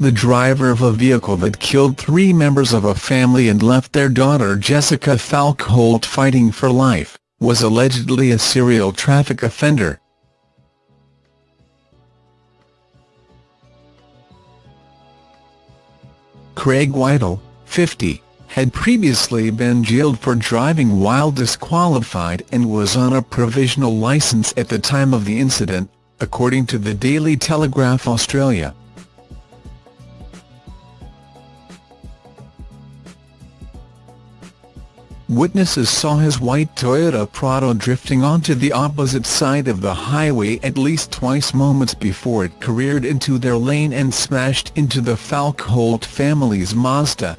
the driver of a vehicle that killed three members of a family and left their daughter Jessica Falkholt fighting for life, was allegedly a serial traffic offender. Craig Whittle, 50, had previously been jailed for driving while disqualified and was on a provisional licence at the time of the incident, according to the Daily Telegraph Australia. Witnesses saw his white Toyota Prado drifting onto the opposite side of the highway at least twice moments before it careered into their lane and smashed into the Falkholt family's Mazda.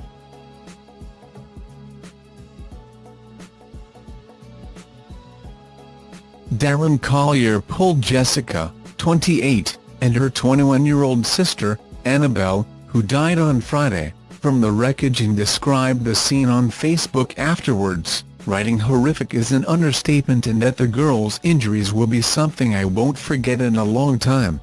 Darren Collier pulled Jessica, 28, and her 21-year-old sister, Annabelle, who died on Friday, from the wreckage and described the scene on Facebook afterwards, writing horrific is an understatement and that the girl's injuries will be something I won't forget in a long time.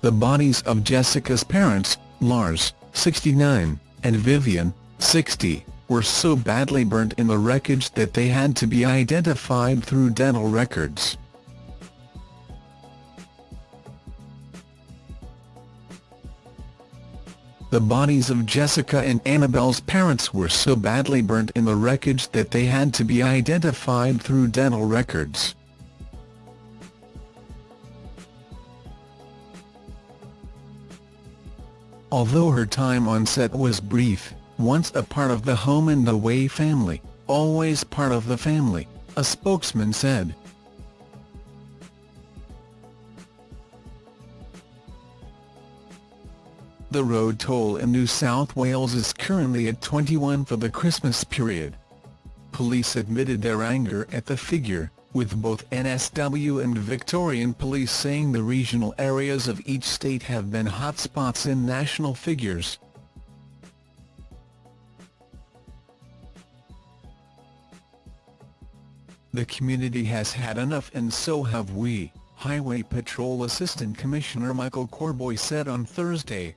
The bodies of Jessica's parents, Lars, 69, and Vivian, 60, were so badly burnt in the wreckage that they had to be identified through dental records. The bodies of Jessica and Annabelle's parents were so badly burnt in the wreckage that they had to be identified through dental records. Although her time on set was brief, once a part of the Home and Away family, always part of the family, a spokesman said. The road toll in New South Wales is currently at 21 for the Christmas period. Police admitted their anger at the figure, with both NSW and Victorian Police saying the regional areas of each state have been hotspots in national figures. The community has had enough and so have we, Highway Patrol Assistant Commissioner Michael Corboy said on Thursday.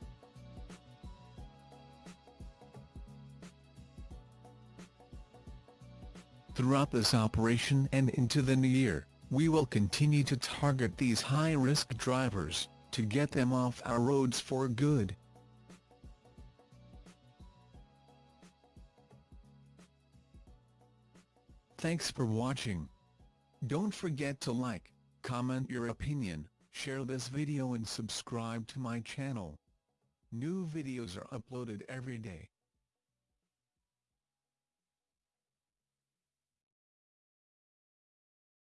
Throughout this operation and into the new year, we will continue to target these high-risk drivers, to get them off our roads for good. Thanks for watching. Don't forget to like, comment your opinion, share this video and subscribe to my channel. New videos are uploaded every day.